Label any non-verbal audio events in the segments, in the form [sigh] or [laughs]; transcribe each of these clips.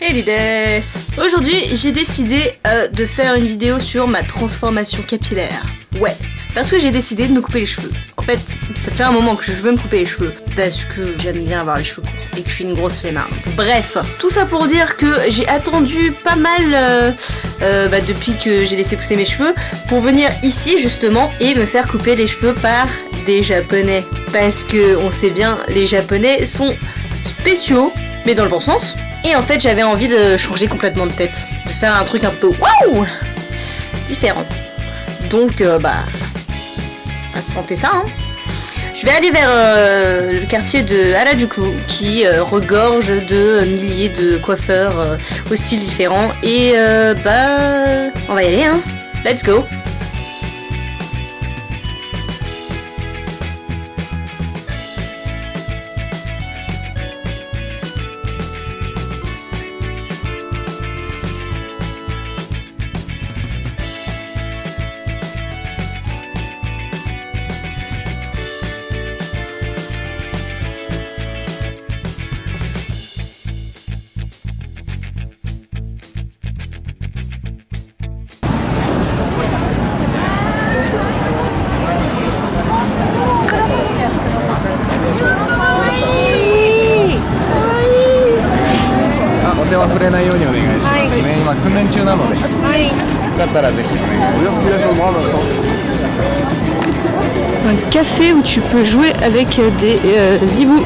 Hey Lides Aujourd'hui, j'ai décidé euh, de faire une vidéo sur ma transformation capillaire. Ouais, parce que j'ai décidé de me couper les cheveux. En fait, ça fait un moment que je veux me couper les cheveux, parce que j'aime bien avoir les cheveux courts, et que je suis une grosse flemmarde. Bref, tout ça pour dire que j'ai attendu pas mal euh, euh, bah, depuis que j'ai laissé pousser mes cheveux, pour venir ici justement, et me faire couper les cheveux par japonais. Parce que, on sait bien, les japonais sont spéciaux, mais dans le bon sens. Et en fait, j'avais envie de changer complètement de tête, de faire un truc un peu waouh différent. Donc, euh, bah, sentez ça. Hein. Je vais aller vers euh, le quartier de Harajuku, qui euh, regorge de milliers de coiffeurs euh, aux styles différents. Et euh, bah, on va y aller. Hein. Let's go. Un café où tu peux jouer avec des euh, zibous.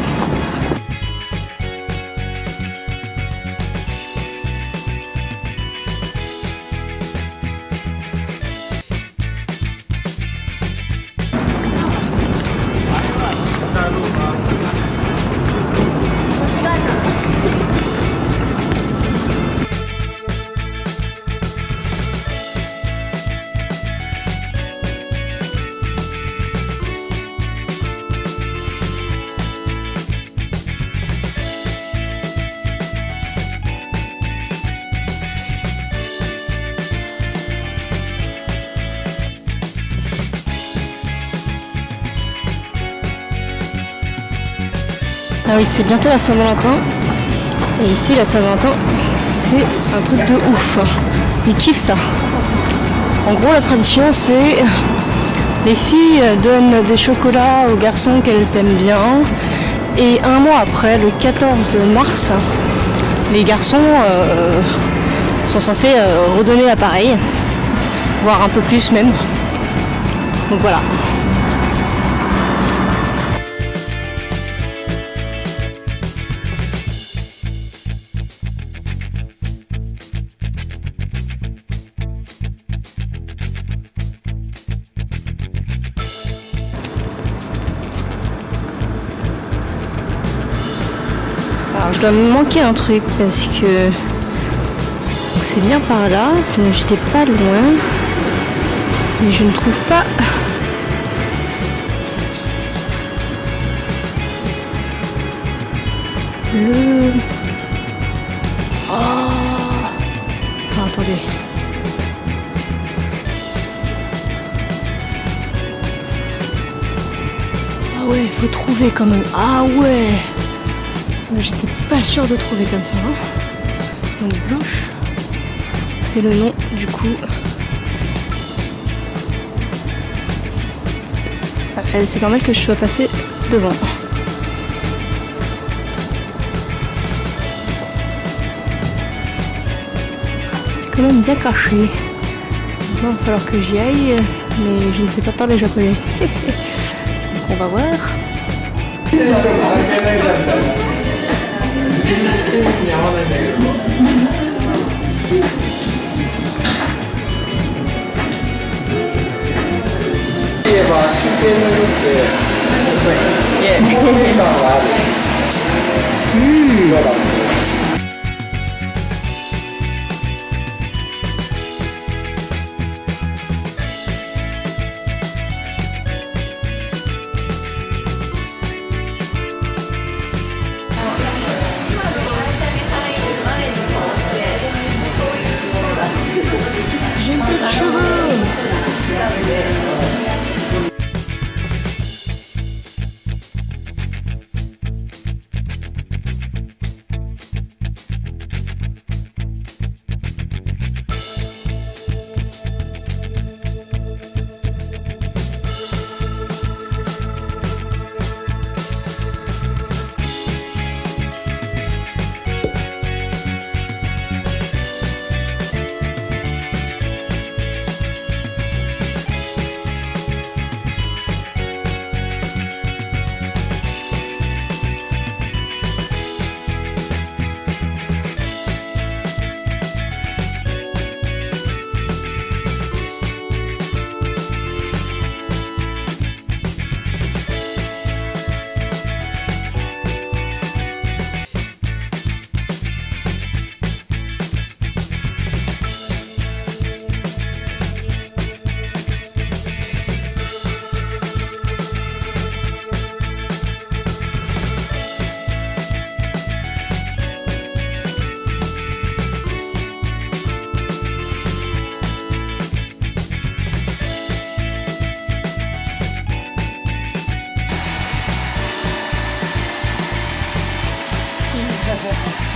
Ah oui, c'est bientôt la Saint-Valentin. Et ici, la Saint-Valentin, c'est un truc de ouf. Ils kiffent ça. En gros, la tradition, c'est les filles donnent des chocolats aux garçons qu'elles aiment bien. Et un mois après, le 14 mars, les garçons euh, sont censés euh, redonner l'appareil, voire un peu plus même. Donc voilà. Je dois me manquer un truc parce que c'est bien par là, j'étais pas loin, mais je ne trouve pas. Le. Oh attendez. Ah ouais, faut trouver quand même. Ah ouais J'étais pas sûre de trouver comme ça. hein. Donc blanche, c'est le nom du coup. Ah, C'est normal que je sois passée devant. C'est quand même bien caché. Il va falloir que j'y aille, mais je ne sais pas parler japonais. [laughs] Donc on va voir. 言えば真剣の色ってやっぱり透明感がある。色だもん。ね Yeah.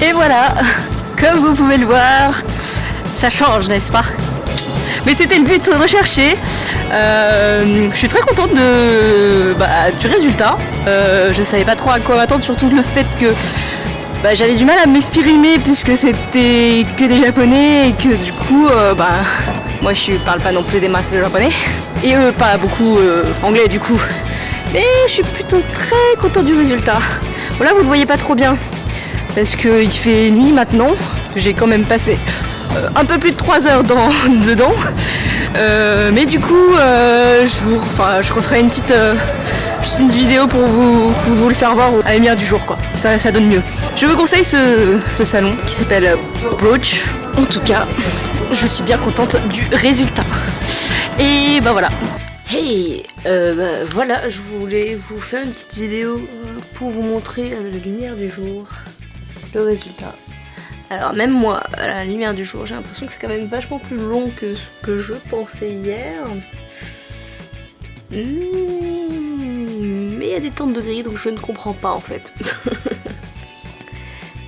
Et voilà, comme vous pouvez le voir, ça change, n'est-ce pas? Mais c'était le but recherché. Euh, je suis très contente bah, du résultat. Euh, je savais pas trop à quoi m'attendre, surtout le fait que bah, j'avais du mal à m'exprimer puisque c'était que des japonais et que du coup, euh, bah, moi je parle pas non plus des masses de japonais et eux pas beaucoup anglais du coup. Mais je suis plutôt très contente du résultat. Bon là vous le voyez pas trop bien parce qu'il fait nuit maintenant. J'ai quand même passé euh, un peu plus de 3 heures dans, [laughs] dedans. Euh, mais du coup, euh, je, vous, enfin, je referai une petite une vidéo pour vous, vous le faire voir à la lumière du jour. Quoi. Ça, donne mieux. Je vous conseille ce, salon qui s'appelle Brooch. En tout cas, je suis bien contente du résultat. Et bah voilà. Hey, bah, voilà, je voulais vous faire une petite vidéo pour vous montrer la lumière du jour le résultat. Alors même moi, à la lumière du jour, j'ai l'impression que c'est quand même vachement plus long que ce que je pensais hier. Hmm, mais il y a des teintes de gris, donc je ne comprends pas en fait. [laughs]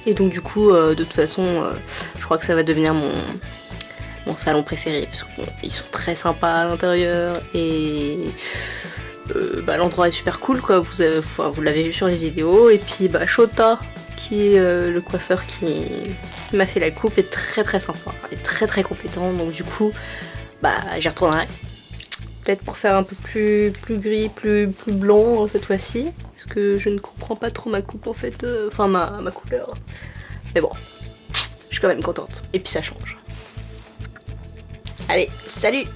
Et donc du coup, euh, de toute façon, euh, je crois que ça va devenir mon, salon préféré, parce qu'ils sont très sympas à l'intérieur, et euh, bah, l'endroit est super cool, quoi. Vous l'avez vu sur les vidéos, et puis bah, Shota, qui est euh, le coiffeur qui m'a fait la coupe, est très très sympa, et très très compétent, donc du coup, bah j'y retournerai. Peut-être pour faire un peu plus, plus gris, plus, plus blanc euh, cette fois-ci, parce que je ne comprends pas trop ma coupe en fait, euh, enfin ma, ma couleur. Mais bon, je suis quand même contente, et puis ça change. Allez, salut